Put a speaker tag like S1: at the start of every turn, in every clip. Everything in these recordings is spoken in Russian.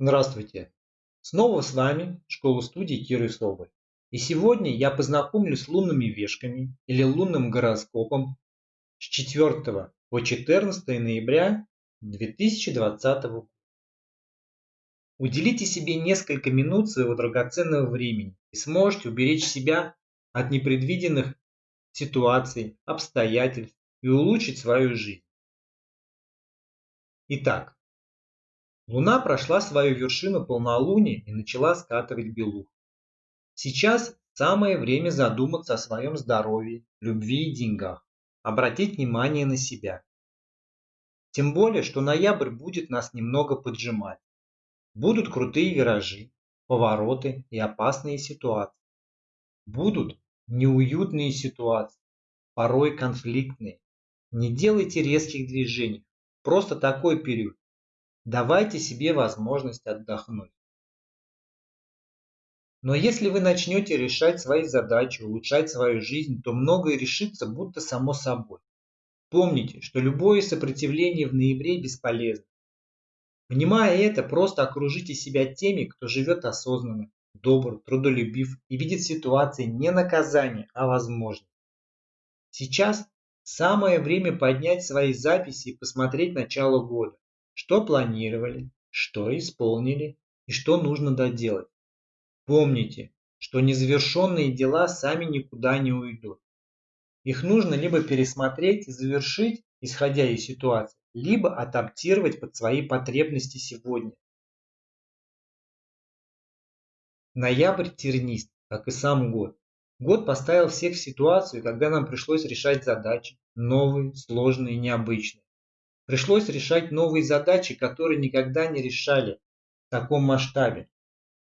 S1: Здравствуйте! Снова с вами школа-студия Киры Соболь. И сегодня я познакомлюсь с лунными вешками или лунным гороскопом с 4 по 14 ноября 2020 года. Уделите себе несколько минут своего драгоценного времени и сможете уберечь себя от непредвиденных ситуаций, обстоятельств и улучшить свою жизнь. Итак, Луна прошла свою вершину полнолуния и начала скатывать белух. Сейчас самое время задуматься о своем здоровье, любви и деньгах, обратить внимание на себя. Тем более, что ноябрь будет нас немного поджимать. Будут крутые виражи, повороты и опасные ситуации. Будут неуютные ситуации, порой конфликтные. Не делайте резких движений. Просто такой период Давайте себе возможность отдохнуть. Но если вы начнете решать свои задачи, улучшать свою жизнь, то многое решится будто само собой. Помните, что любое сопротивление в ноябре бесполезно. Понимая это, просто окружите себя теми, кто живет осознанно, добр, трудолюбив и видит ситуации не наказание, а возможность. Сейчас самое время поднять свои записи и посмотреть начало года. Что планировали, что исполнили и что нужно доделать. Помните, что незавершенные дела сами никуда не уйдут. Их нужно либо пересмотреть и завершить, исходя из ситуации, либо адаптировать под свои потребности сегодня. Ноябрь тернист, как и сам год. Год поставил всех в ситуацию, когда нам пришлось решать задачи, новые, сложные, необычные. Пришлось решать новые задачи, которые никогда не решали в таком масштабе.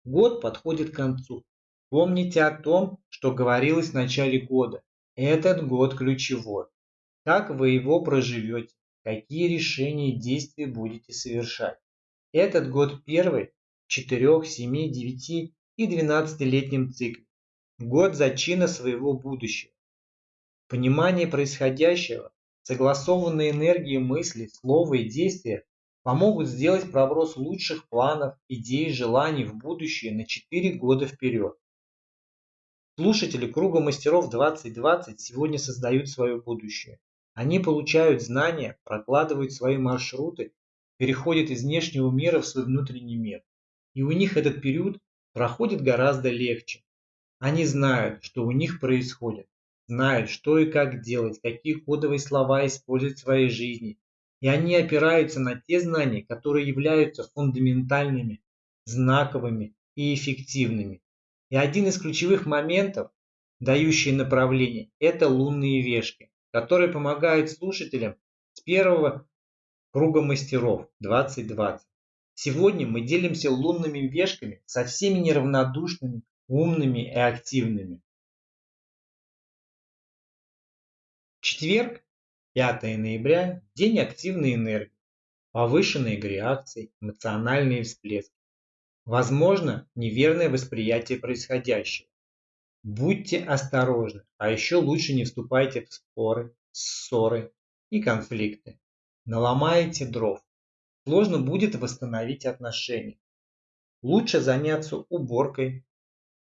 S1: Год подходит к концу. Помните о том, что говорилось в начале года. Этот год ключевой. Как вы его проживете, какие решения и действия будете совершать. Этот год первый в 4, 7, 9 и 12-летнем цикле. Год зачина своего будущего. Понимание происходящего Согласованные энергии мысли, слова и действия помогут сделать проброс лучших планов, идей, желаний в будущее на 4 года вперед. Слушатели Круга Мастеров 2020 сегодня создают свое будущее. Они получают знания, прокладывают свои маршруты, переходят из внешнего мира в свой внутренний мир. И у них этот период проходит гораздо легче. Они знают, что у них происходит знают, что и как делать, какие кодовые слова использовать в своей жизни. И они опираются на те знания, которые являются фундаментальными, знаковыми и эффективными. И один из ключевых моментов, дающий направление, это лунные вешки, которые помогают слушателям с первого круга мастеров 2020. Сегодня мы делимся лунными вешками со всеми неравнодушными, умными и активными. Четверг, 5 ноября, день активной энергии, повышенной реакции, эмоциональные всплески. Возможно, неверное восприятие происходящего. Будьте осторожны, а еще лучше не вступайте в споры, ссоры и конфликты. Наломаете дров. Сложно будет восстановить отношения. Лучше заняться уборкой,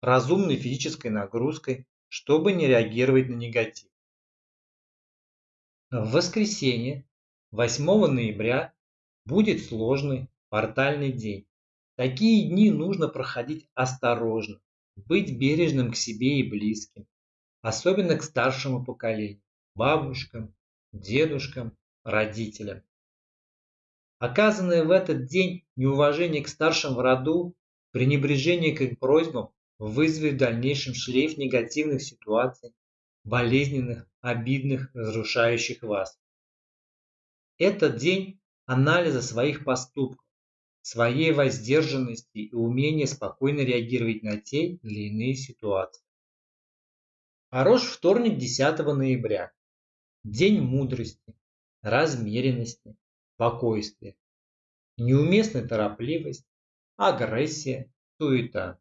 S1: разумной физической нагрузкой, чтобы не реагировать на негатив. В воскресенье, 8 ноября, будет сложный портальный день. Такие дни нужно проходить осторожно, быть бережным к себе и близким, особенно к старшему поколению, бабушкам, дедушкам, родителям. Оказанное в этот день неуважение к старшим в роду, пренебрежение к их просьбам вызовет в дальнейшем шлейф негативных ситуаций, болезненных, обидных, разрушающих вас. Этот день анализа своих поступков, своей воздержанности и умения спокойно реагировать на те или иные ситуации. Хорош вторник 10 ноября. День мудрости, размеренности, спокойствия. Неуместная торопливость, агрессия, суета.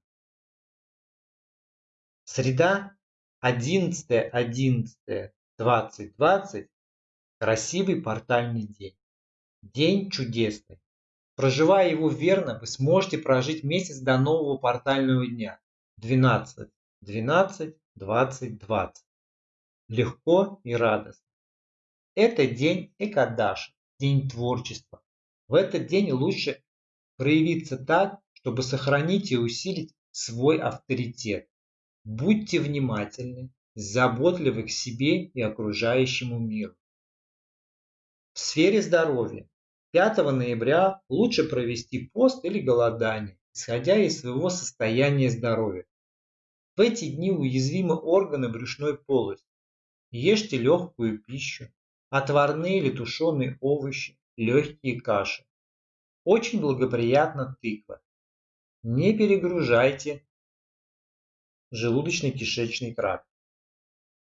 S1: Среда 11.11.2020 красивый портальный день. День чудесный. Проживая его верно, вы сможете прожить месяц до нового портального дня. 12, 12, 20, 20. Легко и радостно. Это день Экадаши, день творчества. В этот день лучше проявиться так, чтобы сохранить и усилить свой авторитет. Будьте внимательны, заботливы к себе и окружающему миру. В сфере здоровья 5 ноября лучше провести пост или голодание, исходя из своего состояния здоровья. В эти дни уязвимы органы брюшной полости. Ешьте легкую пищу, отварные или тушеные овощи, легкие каши. Очень благоприятна тыква. Не перегружайте желудочно-кишечный тракт.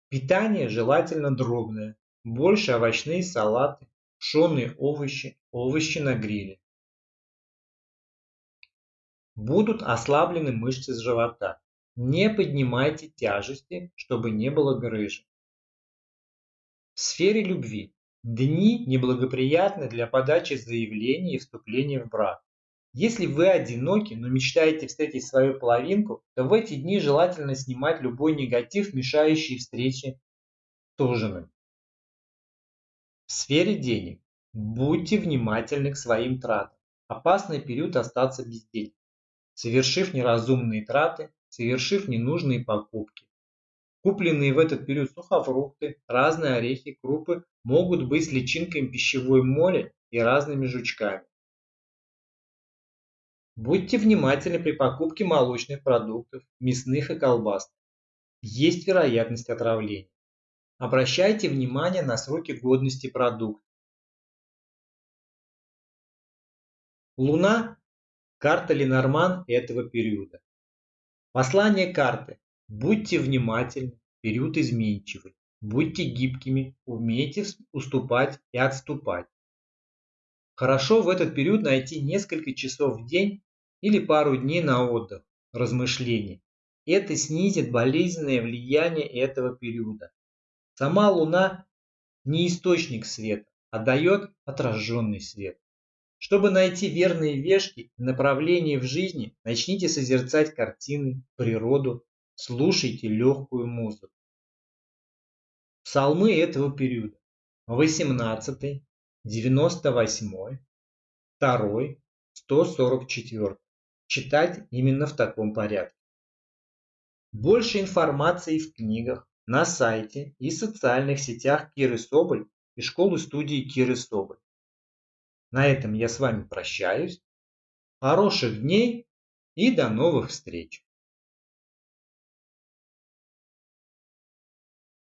S1: Питание желательно дробное, больше овощные салаты, пшеные овощи, овощи на гриле. Будут ослаблены мышцы живота. Не поднимайте тяжести, чтобы не было грыжи. В сфере любви. Дни неблагоприятны для подачи заявлений и вступления в брак. Если вы одиноки, но мечтаете встретить свою половинку, то в эти дни желательно снимать любой негатив, мешающий встрече с ужином. В сфере денег. Будьте внимательны к своим тратам. Опасный период остаться без денег. Совершив неразумные траты, совершив ненужные покупки. Купленные в этот период сухофрукты, разные орехи, крупы могут быть личинками пищевой моли и разными жучками. Будьте внимательны при покупке молочных продуктов, мясных и колбасных. Есть вероятность отравления. Обращайте внимание на сроки годности продукта. Луна – карта Ленорман этого периода. Послание карты. Будьте внимательны, период изменчивый. Будьте гибкими, умейте уступать и отступать. Хорошо в этот период найти несколько часов в день или пару дней на отдых, размышления. Это снизит болезненное влияние этого периода. Сама Луна не источник света, а дает отраженный свет. Чтобы найти верные вешки и направления в жизни, начните созерцать картины, природу, слушайте легкую музыку. Псалмы этого периода. 18, 98, 2, 144. Читать именно в таком порядке. Больше информации в книгах, на сайте и социальных сетях Киры Соболь и школы-студии Киры Соболь. На этом я с вами прощаюсь. Хороших дней и до новых встреч!